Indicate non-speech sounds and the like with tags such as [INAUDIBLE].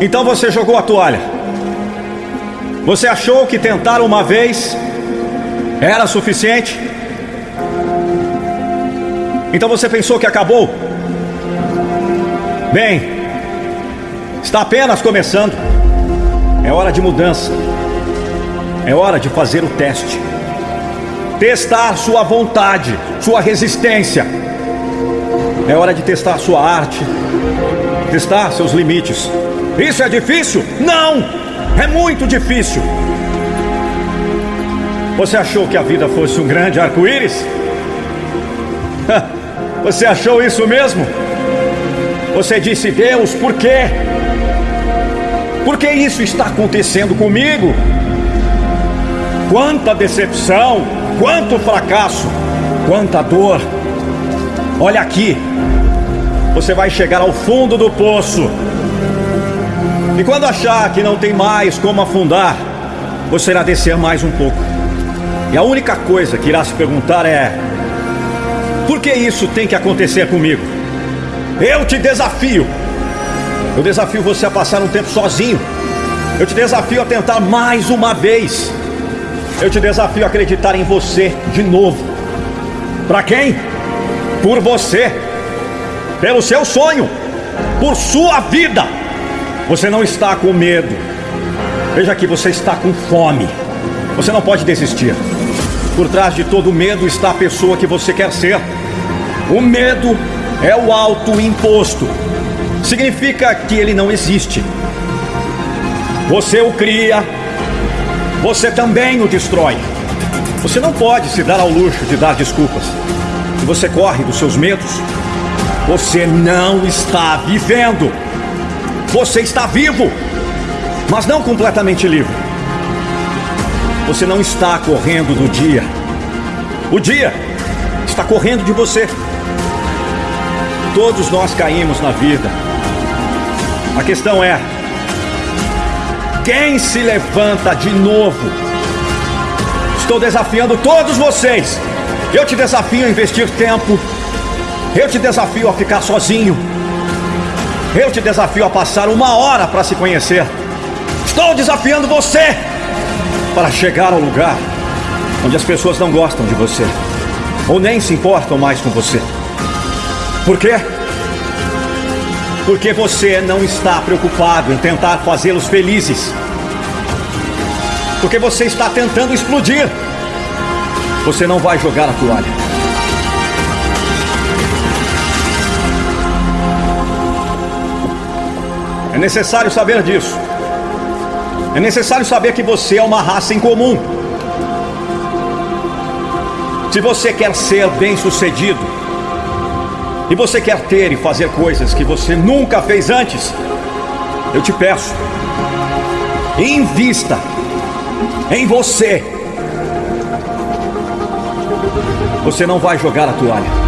Então você jogou a toalha. Você achou que tentar uma vez era suficiente? Então você pensou que acabou? Bem, está apenas começando. É hora de mudança. É hora de fazer o teste. Testar sua vontade, sua resistência. É hora de testar sua arte, testar seus limites. Isso é difícil? Não! É muito difícil. Você achou que a vida fosse um grande arco-íris? [LAUGHS] Você achou isso mesmo? Você disse, Deus, por quê? Por que isso está acontecendo comigo? Quanta decepção, quanto fracasso, quanta dor. Olha aqui, você vai chegar ao fundo do poço. E quando achar que não tem mais como afundar, você irá descer mais um pouco. E a única coisa que irá se perguntar é: por que isso tem que acontecer comigo? Eu te desafio. Eu desafio você a passar um tempo sozinho. Eu te desafio a tentar mais uma vez. Eu te desafio a acreditar em você de novo. Para quem? Por você. Pelo seu sonho. Por sua vida. Você não está com medo. Veja que você está com fome. Você não pode desistir. Por trás de todo medo está a pessoa que você quer ser. O medo é o autoimposto. Significa que ele não existe. Você o cria, você também o destrói. Você não pode se dar ao luxo de dar desculpas. Se você corre dos seus medos, você não está vivendo. Você está vivo, mas não completamente livre. Você não está correndo do dia. O dia está correndo de você. Todos nós caímos na vida. A questão é: quem se levanta de novo? Estou desafiando todos vocês. Eu te desafio a investir tempo. Eu te desafio a ficar sozinho. Eu te desafio a passar uma hora para se conhecer. Estou desafiando você para chegar ao lugar onde as pessoas não gostam de você ou nem se importam mais com você. Por quê? Porque você não está preocupado em tentar fazê-los felizes. Porque você está tentando explodir. Você não vai jogar a toalha. É necessário saber disso. É necessário saber que você é uma raça em comum. Se você quer ser bem-sucedido, e você quer ter e fazer coisas que você nunca fez antes, eu te peço, invista em você. Você não vai jogar a toalha.